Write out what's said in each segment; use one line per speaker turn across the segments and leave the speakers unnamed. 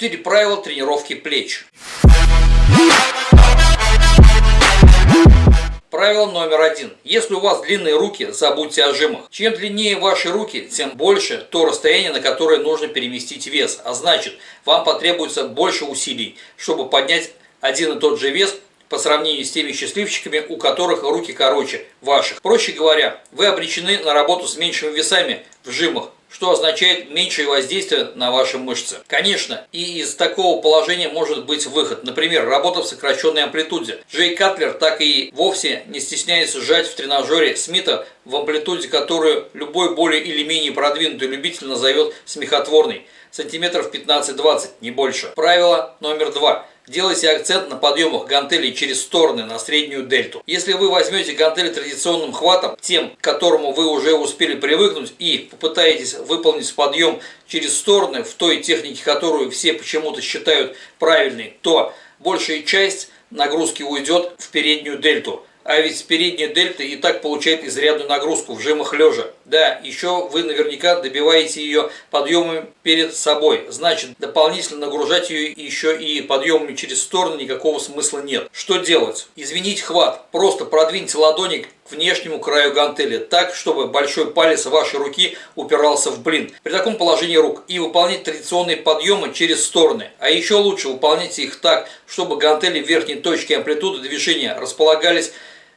4 правила тренировки плеч. Правило номер один. Если у вас длинные руки, забудьте о жимах. Чем длиннее ваши руки, тем больше то расстояние, на которое нужно переместить вес. А значит, вам потребуется больше усилий, чтобы поднять один и тот же вес по сравнению с теми счастливчиками, у которых руки короче ваших. Проще говоря, вы обречены на работу с меньшими весами в жимах, что означает меньшее воздействие на ваши мышцы. Конечно, и из такого положения может быть выход. Например, работа в сокращенной амплитуде. Джей Катлер так и вовсе не стесняется сжать в тренажере Смита в амплитуде, которую любой более или менее продвинутый любитель назовет смехотворной. Сантиметров 15-20, не больше. Правило номер два. Делайте акцент на подъемах гантелей через стороны на среднюю дельту. Если вы возьмете гантели традиционным хватом, тем, к которому вы уже успели привыкнуть, и попытаетесь выполнить подъем через стороны в той технике, которую все почему-то считают правильной, то большая часть нагрузки уйдет в переднюю дельту. А ведь передняя дельта и так получает изрядную нагрузку в жимах лежа. Да, еще вы наверняка добиваете ее подъемами перед собой. Значит, дополнительно нагружать ее еще и подъемами через сторону никакого смысла нет. Что делать? Извинить хват. Просто продвиньте ладони к внешнему краю гантели так, чтобы большой палец вашей руки упирался в блин. При таком положении рук и выполнять традиционные подъемы через стороны. А еще лучше выполняйте их так, чтобы гантели верхней точке амплитуды движения располагались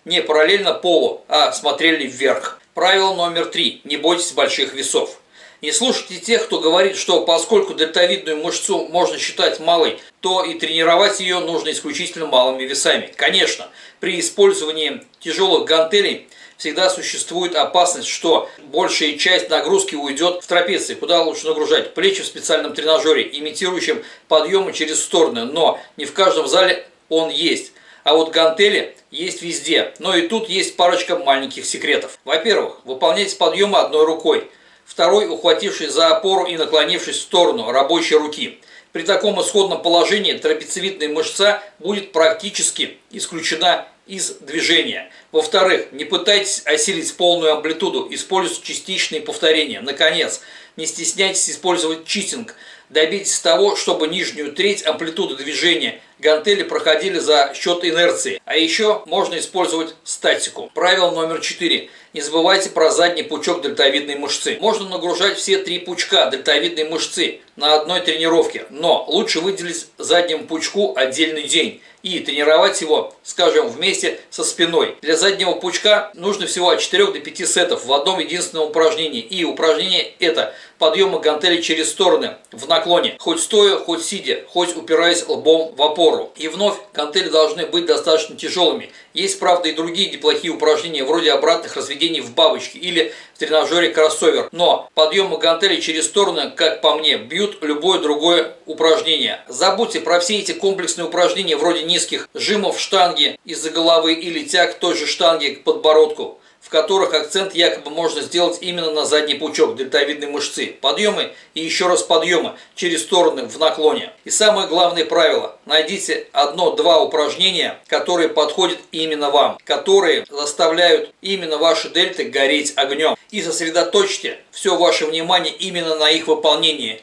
не параллельно полу, а смотрели вверх. Правило номер три. Не бойтесь больших весов. Не слушайте тех, кто говорит, что поскольку дельтовидную мышцу можно считать малой, то и тренировать ее нужно исключительно малыми весами. Конечно, при использовании тяжелых гантелей всегда существует опасность, что большая часть нагрузки уйдет в трапеции, куда лучше нагружать плечи в специальном тренажере, имитирующем подъемы через стороны, но не в каждом зале он есть. А вот гантели есть везде, но и тут есть парочка маленьких секретов. Во-первых, выполняйте подъемы одной рукой, второй ухватившись за опору и наклонившись в сторону рабочей руки. При таком исходном положении трапециевидная мышца будет практически исключена из движения. Во-вторых, не пытайтесь осилить полную амплитуду, используйте частичные повторения. Наконец, не стесняйтесь использовать читинг. Добейтесь того, чтобы нижнюю треть амплитуды движения гантели проходили за счет инерции. А еще можно использовать статику. Правило номер 4. Не забывайте про задний пучок дельтовидной мышцы. Можно нагружать все три пучка дельтовидной мышцы на одной тренировке, но лучше выделить заднему пучку отдельный день и тренировать его, скажем, вместе со спиной. Для заднего пучка нужно всего от 4 до 5 сетов в одном единственном упражнении. И упражнение это подъемы гантели через стороны в наклоне, хоть стоя, хоть сидя, хоть упираясь лбом в опору. И вновь гантели должны быть достаточно тяжелыми. Есть, правда, и другие неплохие упражнения, вроде обратных разведений в бабочке или в тренажере кроссовер. Но подъемы гантелей через стороны, как по мне, бьют любое другое упражнение. Забудьте про все эти комплексные упражнения, вроде низких жимов штанги из-за головы или тяг той же штанги к подбородку в которых акцент якобы можно сделать именно на задний пучок дельтовидной мышцы. Подъемы и еще раз подъемы через стороны в наклоне. И самое главное правило. Найдите одно-два упражнения, которые подходят именно вам. Которые заставляют именно ваши дельты гореть огнем. И сосредоточьте все ваше внимание именно на их выполнении.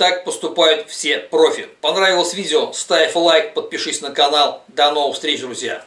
Так поступают все профи. Понравилось видео? Ставь лайк, подпишись на канал. До новых встреч, друзья!